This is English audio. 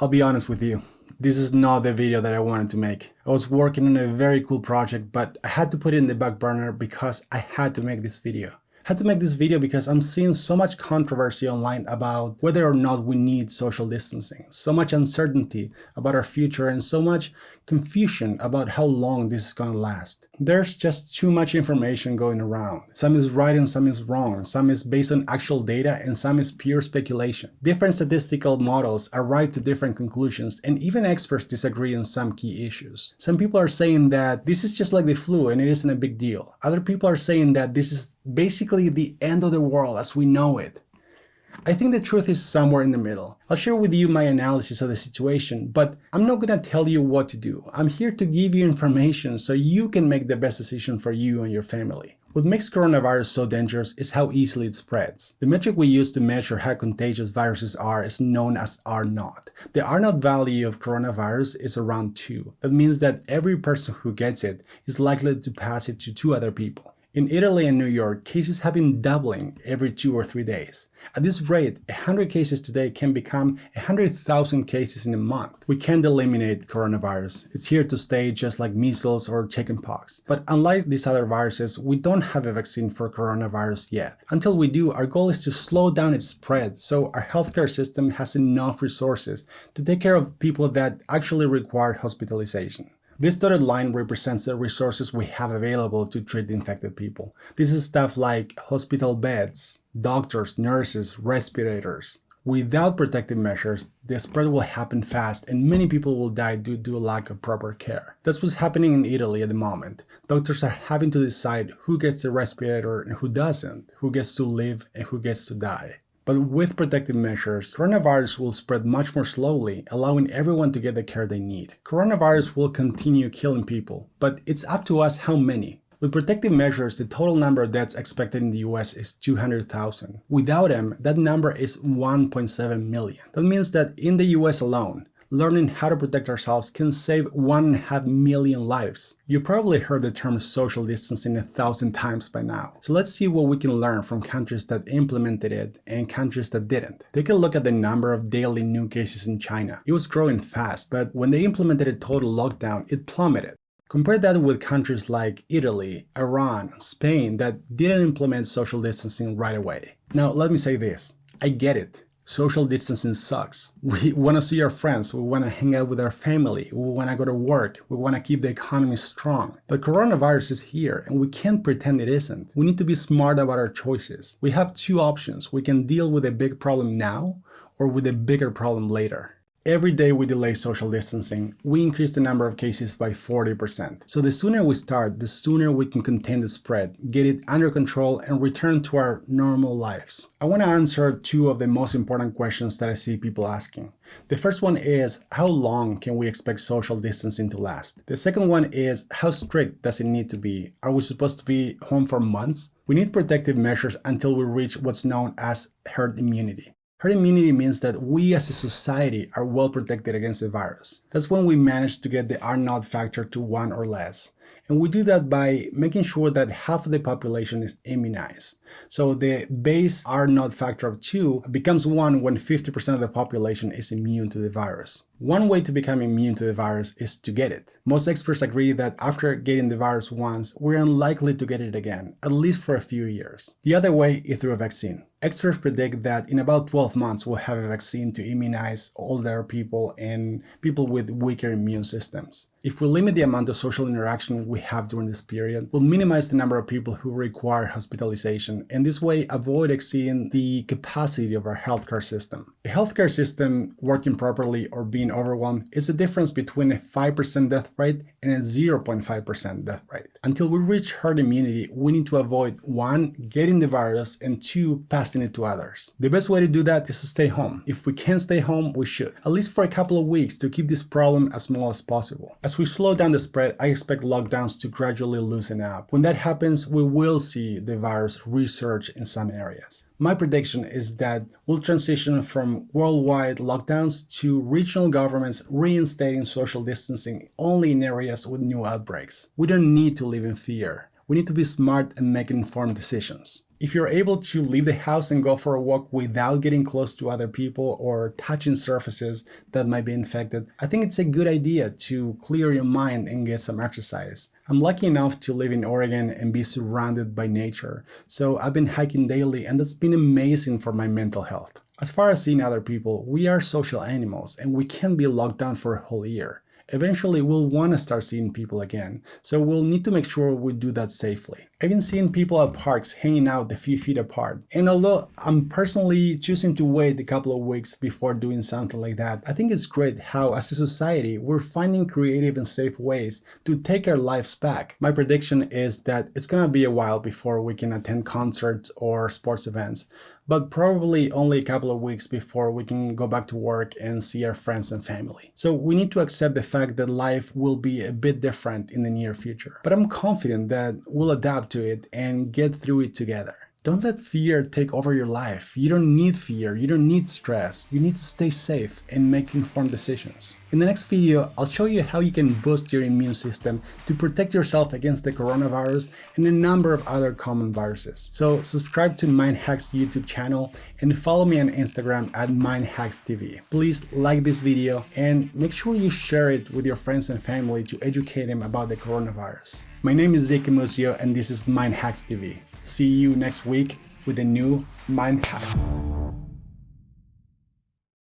I'll be honest with you, this is not the video that I wanted to make. I was working on a very cool project, but I had to put it in the back burner because I had to make this video had to make this video because I'm seeing so much controversy online about whether or not we need social distancing, so much uncertainty about our future and so much confusion about how long this is going to last. There's just too much information going around. Some is right and some is wrong, some is based on actual data and some is pure speculation. Different statistical models arrive to different conclusions and even experts disagree on some key issues. Some people are saying that this is just like the flu and it isn't a big deal. Other people are saying that this is basically the end of the world as we know it. I think the truth is somewhere in the middle. I'll share with you my analysis of the situation, but I'm not gonna tell you what to do. I'm here to give you information so you can make the best decision for you and your family. What makes coronavirus so dangerous is how easily it spreads. The metric we use to measure how contagious viruses are is known as R0. The R0 value of coronavirus is around 2. That means that every person who gets it is likely to pass it to two other people. In Italy and New York, cases have been doubling every two or three days. At this rate, 100 cases today can become 100,000 cases in a month. We can't eliminate coronavirus. It's here to stay just like measles or chickenpox. But unlike these other viruses, we don't have a vaccine for coronavirus yet. Until we do, our goal is to slow down its spread so our healthcare system has enough resources to take care of people that actually require hospitalization. This dotted line represents the resources we have available to treat infected people. This is stuff like hospital beds, doctors, nurses, respirators. Without protective measures, the spread will happen fast and many people will die due to a lack of proper care. That's what's happening in Italy at the moment. Doctors are having to decide who gets the respirator and who doesn't, who gets to live and who gets to die. But with protective measures, coronavirus will spread much more slowly, allowing everyone to get the care they need. Coronavirus will continue killing people, but it's up to us how many. With protective measures, the total number of deaths expected in the US is 200,000. Without them, that number is 1.7 million. That means that in the US alone, learning how to protect ourselves can save one and a half million lives. You probably heard the term social distancing a thousand times by now. So let's see what we can learn from countries that implemented it and countries that didn't. Take a look at the number of daily new cases in China. It was growing fast, but when they implemented a total lockdown, it plummeted. Compare that with countries like Italy, Iran, Spain that didn't implement social distancing right away. Now, let me say this. I get it social distancing sucks. We want to see our friends, we want to hang out with our family, we want to go to work, we want to keep the economy strong. But coronavirus is here and we can't pretend it isn't. We need to be smart about our choices. We have two options. We can deal with a big problem now or with a bigger problem later. Every day we delay social distancing, we increase the number of cases by 40%. So the sooner we start, the sooner we can contain the spread, get it under control, and return to our normal lives. I want to answer two of the most important questions that I see people asking. The first one is, how long can we expect social distancing to last? The second one is, how strict does it need to be? Are we supposed to be home for months? We need protective measures until we reach what's known as herd immunity. Herd immunity means that we as a society are well protected against the virus. That's when we manage to get the R0 factor to 1 or less. And we do that by making sure that half of the population is immunized. So the base R0 factor of 2 becomes 1 when 50% of the population is immune to the virus. One way to become immune to the virus is to get it. Most experts agree that after getting the virus once, we're unlikely to get it again, at least for a few years. The other way is through a vaccine. Experts predict that in about 12 months we'll have a vaccine to immunize older people and people with weaker immune systems. If we limit the amount of social interaction we have during this period, we'll minimize the number of people who require hospitalization and this way avoid exceeding the capacity of our healthcare system. A healthcare system working properly or being overwhelmed is the difference between a 5% death rate and a 0.5% death rate. Until we reach herd immunity, we need to avoid 1. getting the virus and 2. passing it to others. The best way to do that is to stay home. If we can stay home, we should, at least for a couple of weeks to keep this problem as small as possible. We slow down the spread, I expect lockdowns to gradually loosen up. When that happens, we will see the virus resurge in some areas. My prediction is that we'll transition from worldwide lockdowns to regional governments reinstating social distancing only in areas with new outbreaks. We don't need to live in fear. We need to be smart and make informed decisions. If you're able to leave the house and go for a walk without getting close to other people or touching surfaces that might be infected, I think it's a good idea to clear your mind and get some exercise. I'm lucky enough to live in Oregon and be surrounded by nature, so I've been hiking daily and that's been amazing for my mental health. As far as seeing other people, we are social animals and we can't be locked down for a whole year eventually we'll want to start seeing people again, so we'll need to make sure we do that safely. I've been seeing people at parks hanging out a few feet apart, and although I'm personally choosing to wait a couple of weeks before doing something like that, I think it's great how as a society we're finding creative and safe ways to take our lives back. My prediction is that it's gonna be a while before we can attend concerts or sports events, but probably only a couple of weeks before we can go back to work and see our friends and family. So we need to accept the fact that life will be a bit different in the near future. But I'm confident that we'll adapt to it and get through it together. Don't let fear take over your life. You don't need fear, you don't need stress. You need to stay safe and make informed decisions. In the next video, I'll show you how you can boost your immune system to protect yourself against the coronavirus and a number of other common viruses. So subscribe to MindHacks YouTube channel and follow me on Instagram at MindHacksTV. Please like this video and make sure you share it with your friends and family to educate them about the coronavirus. My name is Zeke Musio and this is MindHacks TV. See you next week with a new Mind Hack.